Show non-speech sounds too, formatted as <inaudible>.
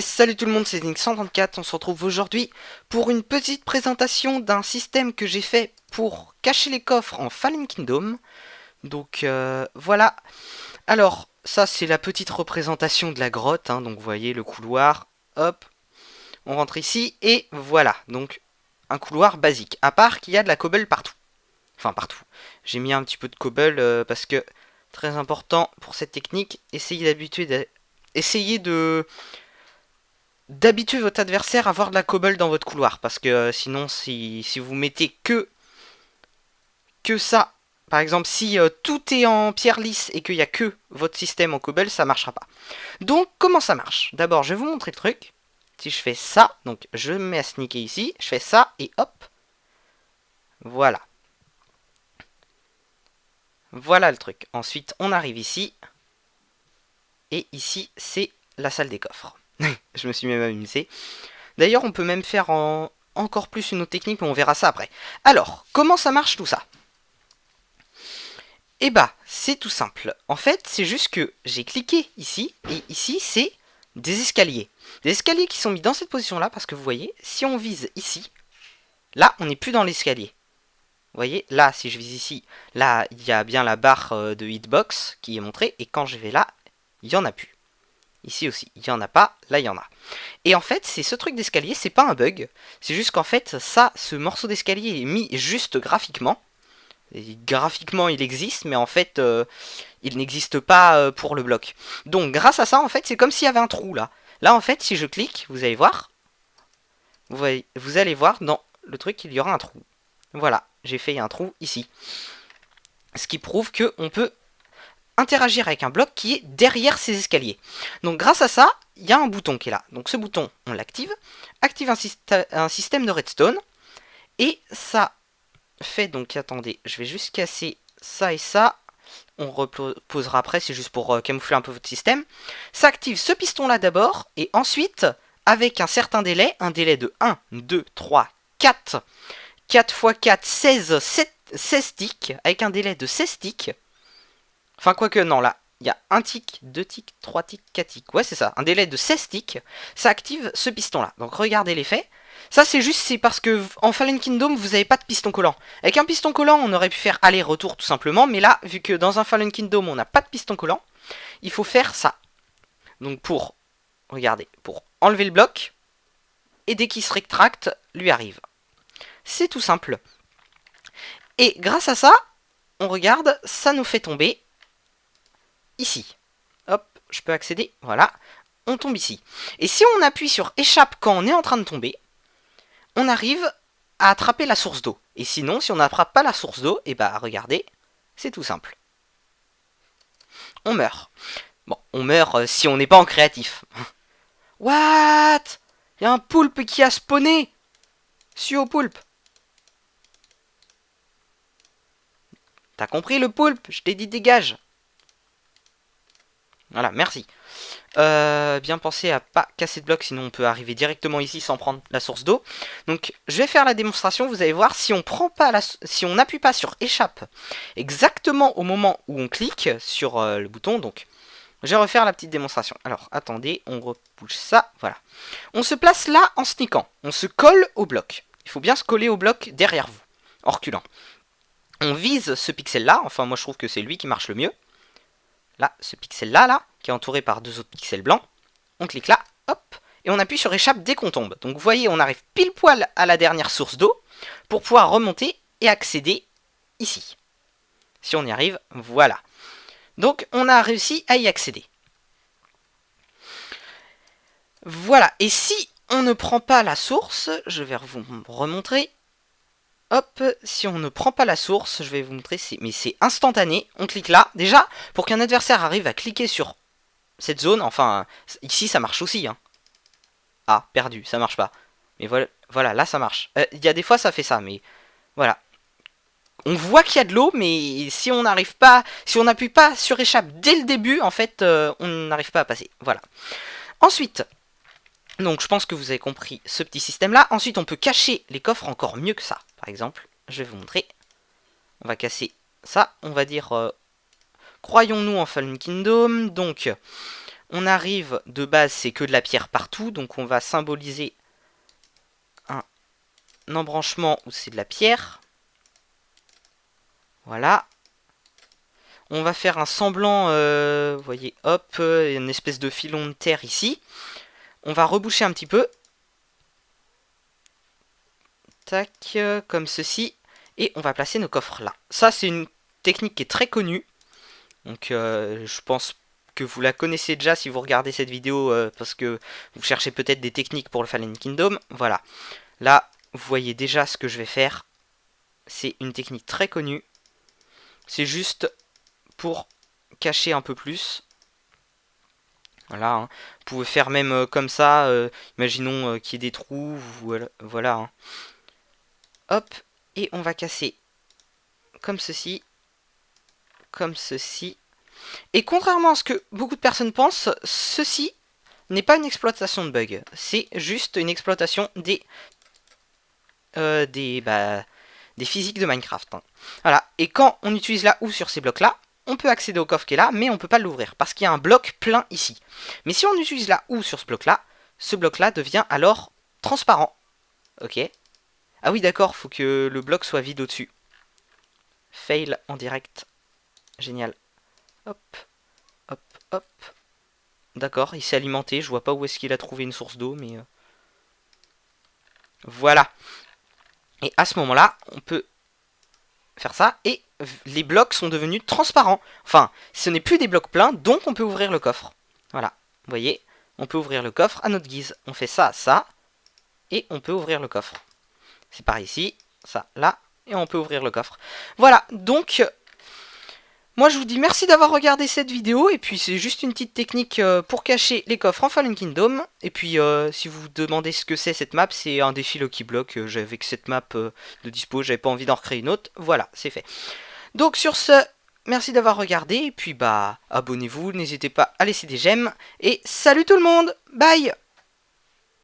Salut tout le monde, c'est Zinc134, on se retrouve aujourd'hui pour une petite présentation d'un système que j'ai fait pour cacher les coffres en Fallen Kingdom. Donc euh, voilà, alors ça c'est la petite représentation de la grotte, hein. donc vous voyez le couloir, hop, on rentre ici, et voilà, donc un couloir basique, à part qu'il y a de la cobble partout. Enfin partout, j'ai mis un petit peu de cobble euh, parce que, très important pour cette technique, essayez d'habituer, essayez de d'habituer votre adversaire à avoir de la cobble dans votre couloir. Parce que euh, sinon, si, vous mettez que, que ça, par exemple, si euh, tout est en pierre lisse et qu'il n'y a que votre système en cobble, ça marchera pas. Donc, comment ça marche? D'abord, je vais vous montrer le truc. Si je fais ça, donc je me mets à sneaker ici, je fais ça et hop. Voilà. Voilà le truc. Ensuite, on arrive ici. Et ici, c'est la salle des coffres. <laughs> je me suis même amusé. D'ailleurs, on peut même faire en... encore plus une autre technique, mais on verra ça après. Alors, comment ça marche tout ça? Eh bah, c'est tout simple. En fait, c'est juste que j'ai cliqué ici, et ici, c'est des escaliers. Des escaliers qui sont mis dans cette position-là, parce que vous voyez, si on vise ici, là, on n'est plus dans l'escalier. Vous voyez, là, si je vise ici, là, il y a bien la barre euh, de hitbox qui est montrée, et quand je vais là, il n'y en a plus. Ici aussi, il n'y en a pas, là il y en a. Et en fait, c'est ce truc d'escalier, c'est pas un bug. C'est juste qu'en fait, ça, ce morceau d'escalier est mis juste graphiquement. graphiquement, il existe, mais en fait, euh, il n'existe pas euh, pour le bloc. Donc, grâce à ça, en fait, c'est comme s'il y avait un trou là. Là, en fait, si je clique, vous allez voir, vous, allez voir dans le truc, il y aura un trou. Voilà, j'ai fait un trou ici. Ce qui prouve qu'on peut interagir avec un bloc qui est derrière ces escaliers. Donc grâce à ça, il y a un bouton qui est là. Donc ce bouton, on l'active, active un, système de redstone, et ça fait donc, attendez, je vais juste casser ça et ça, on reposera après, c'est juste pour euh, camoufler un peu votre système. Ça active ce piston là d'abord, et ensuite, avec un certain délai, un délai de 1, 2, 3, 4, 4 x 4, 16, 16 ticks, avec un délai de 16 ticks, Enfin, quoique, non, là, il y a un tick, deux ticks, trois ticks, quatre ticks. Ouais, c'est ça, un délai de 16 ticks, ça active ce piston-là. Donc regardez l'effet. Ça, c'est juste c'est parce que en Fallen Kingdom, vous n'avez pas de piston collant. Avec un piston collant, on aurait pu faire aller-retour tout simplement. Mais là, vu que dans un Fallen Kingdom, on n'a pas de piston collant, il faut faire ça. Donc pour, regardez, pour enlever le bloc, et dès qu'il se rétracte, lui arrive. C'est tout simple. Et grâce à ça, on regarde, ça nous fait tomber ici. Hop, je peux accéder, voilà. On tombe ici. Et si on appuie sur échappe quand on est en train de tomber, on arrive à attraper la source d'eau. Et sinon, si on n'attrape pas la source d'eau, et eh bah regardez, c'est tout simple. On meurt. Bon, on meurt euh, si on n'est pas en créatif. <laughs> What? Il y a un poulpe qui a spawné Suis au poulpe. T'as compris le poulpe? Je t'ai dit dégage. Voilà, merci. Euh, bien penser à pas casser de bloc, sinon on peut arriver directement ici sans prendre la source d'eau. Donc je vais faire la démonstration, vous allez voir, si on prend pas si on n'appuie pas sur échappe exactement au moment où on clique sur euh, le bouton, donc je vais refaire la petite démonstration. Alors attendez, on repousse ça, voilà. On se place là en sneakant, on se colle au bloc. Il faut bien se coller au bloc derrière vous, en reculant. On vise ce pixel là, enfin moi je trouve que c'est lui qui marche le mieux là, ce pixel-là, là, qui est entouré par deux autres pixels blancs. On clique là, hop, et on appuie sur échappe dès qu'on tombe. Donc vous voyez, on arrive pile poil à la dernière source d'eau pour pouvoir remonter et accéder ici. Si on y arrive, voilà. Donc on a réussi à y accéder. Voilà, et si on ne prend pas la source, je vais vous remontrer, Hop, si on ne prend pas la source, je vais vous montrer, mais c'est instantané. On clique là. Déjà, pour qu'un adversaire arrive à cliquer sur cette zone, enfin, ici ça marche aussi. Hein. Ah, perdu, ça marche pas. Mais voilà, voilà là ça marche. Euh, il y a des fois ça fait ça, mais voilà. On voit qu'il y a de l'eau, mais si on n'arrive pas, si on n'appuie pas sur échappe dès le début, en fait, euh, on n'arrive pas à passer. Voilà. Ensuite, donc je pense que vous avez compris ce petit système là. Ensuite on peut cacher les coffres encore mieux que ça. Exemple, je vais vous montrer. On va casser ça. On va dire, euh, croyons-nous en Fallen Kingdom. Donc on arrive, de base, c'est que de la pierre partout, donc on va symboliser un, embranchement où c'est de la pierre. Voilà. On va faire un semblant, euh, voyez, hop, une espèce de filon de terre ici. On va reboucher un petit peu. Tac, comme ceci. Et on va placer nos coffres là. Ça, c'est une technique qui est très connue. Donc, euh, je pense que vous la connaissez déjà si vous regardez cette vidéo euh, parce que vous cherchez peut-être des techniques pour le Fallen Kingdom. Voilà. Là, vous voyez déjà ce que je vais faire. C'est une technique très connue. C'est juste pour cacher un peu plus. Voilà. Hein. Vous pouvez faire même euh, comme ça. Euh, imaginons qu'il y ait des trous. Voilà. voilà hein. Hop. Et on va casser comme ceci. Comme ceci. Et contrairement à ce que beaucoup de personnes pensent, ceci n'est pas une exploitation de bug. C'est juste une exploitation des, euh, des, bah, des physiques de Minecraft. Hein. Voilà. Et quand on utilise la OU sur ces blocs-là, on peut accéder au coffre qui est là, mais on ne peut pas l'ouvrir, parce qu'il y a un bloc plein ici. Mais si on utilise la OU sur ce bloc-là, ce bloc-là devient alors transparent. Ok. Ah oui, d'accord, faut que le bloc soit vide au-dessus. Fail en direct. Génial. Hop, hop, hop. D'accord, il s'est alimenté. Je vois pas où est-ce qu'il a trouvé une source d'eau, mais... Euh, voilà. Et à ce moment-là, on peut faire ça. Et les blocs sont devenus transparents. Enfin, ce n'est plus des blocs pleins, donc on peut ouvrir le coffre. Voilà, vous voyez, on peut ouvrir le coffre à notre guise. On fait ça, ça, et on peut ouvrir le coffre. C'est par ici, ça, là, et on peut ouvrir le coffre. Voilà, donc moi je vous dis merci d'avoir regardé cette vidéo et puis c'est juste une petite technique euh, pour cacher les coffres en Fallen Kingdom. Et puis euh, si vous vous demandez ce que c'est cette map, c'est un défi Lucky Block. Euh, j'avais que cette map de dispo, j'avais pas envie d'en recréer une autre. Voilà, c'est fait. Donc sur ce, merci d'avoir regardé et puis bah abonnez-vous, n'hésitez pas à laisser des j'aime. Et salut tout le monde, bye